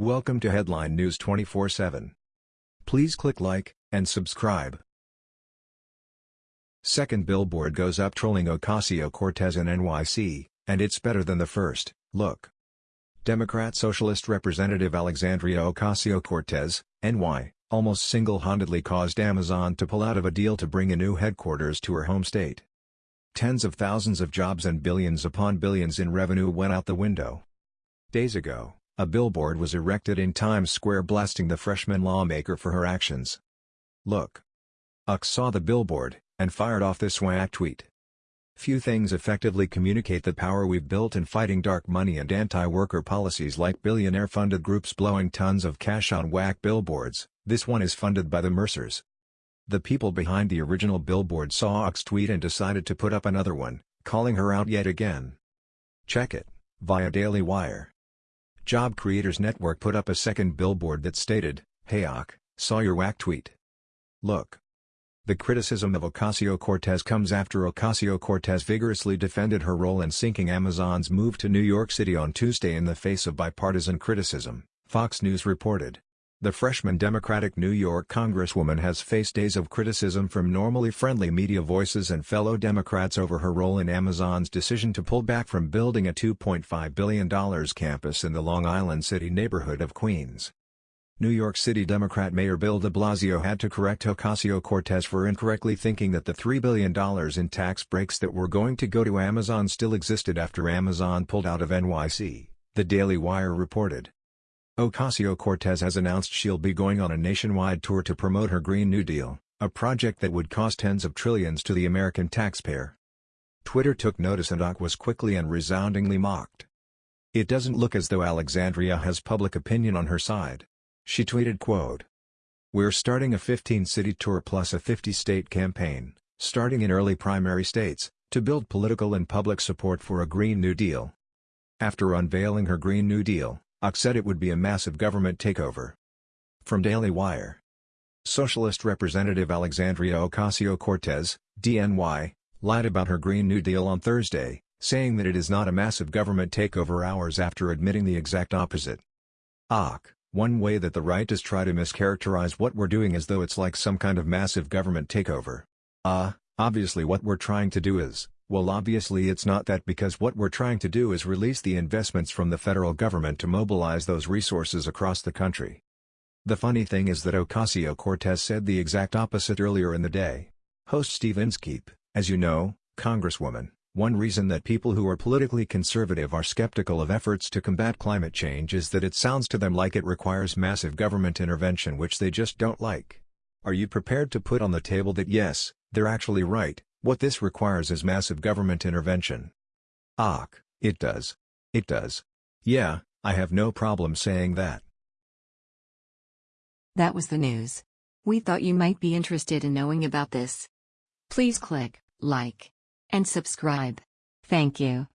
Welcome to Headline News 24/7. Please click like and subscribe. Second billboard goes up trolling Ocasio-Cortez in NYC, and it's better than the first. Look. Democrat Socialist Representative Alexandria Ocasio-Cortez, NY, almost single-handedly caused Amazon to pull out of a deal to bring a new headquarters to her home state. Tens of thousands of jobs and billions upon billions in revenue went out the window. Days ago, a billboard was erected in Times Square blasting the freshman lawmaker for her actions. Look. Uck saw the billboard, and fired off this whack tweet. Few things effectively communicate the power we've built in fighting dark money and anti-worker policies like billionaire-funded groups blowing tons of cash on whack billboards, this one is funded by the Mercers. The people behind the original billboard saw Uck's tweet and decided to put up another one, calling her out yet again. Check it, via Daily Wire. Job Creators Network put up a second billboard that stated, Hey Uck, saw your whack tweet. Look. The criticism of Ocasio-Cortez comes after Ocasio-Cortez vigorously defended her role in sinking Amazon's move to New York City on Tuesday in the face of bipartisan criticism, Fox News reported. The freshman Democratic New York Congresswoman has faced days of criticism from normally friendly media voices and fellow Democrats over her role in Amazon's decision to pull back from building a $2.5 billion campus in the Long Island City neighborhood of Queens. New York City Democrat Mayor Bill de Blasio had to correct Ocasio-Cortez for incorrectly thinking that the $3 billion in tax breaks that were going to go to Amazon still existed after Amazon pulled out of NYC, the Daily Wire reported. Ocasio-Cortez has announced she'll be going on a nationwide tour to promote her Green New Deal, a project that would cost tens of trillions to the American taxpayer. Twitter took notice and Uck was quickly and resoundingly mocked. It doesn't look as though Alexandria has public opinion on her side. She tweeted quote, We're starting a 15-city tour plus a 50-state campaign, starting in early primary states, to build political and public support for a Green New Deal. After unveiling her Green New Deal, Uck said it would be a massive government takeover. From Daily Wire. Socialist Representative Alexandria Ocasio-Cortez, DNY, lied about her Green New Deal on Thursday, saying that it is not a massive government takeover hours after admitting the exact opposite. Uck, one way that the right is try to mischaracterize what we're doing as though it's like some kind of massive government takeover. Ah, uh, obviously what we're trying to do is, well obviously it's not that because what we're trying to do is release the investments from the federal government to mobilize those resources across the country. The funny thing is that Ocasio-Cortez said the exact opposite earlier in the day. Host Steve Inskeep, as you know, Congresswoman, one reason that people who are politically conservative are skeptical of efforts to combat climate change is that it sounds to them like it requires massive government intervention which they just don't like. Are you prepared to put on the table that yes, they're actually right, what this requires is massive government intervention. Uck, it does. It does. Yeah, I have no problem saying that. That was the news. We thought you might be interested in knowing about this. Please click like and subscribe. Thank you.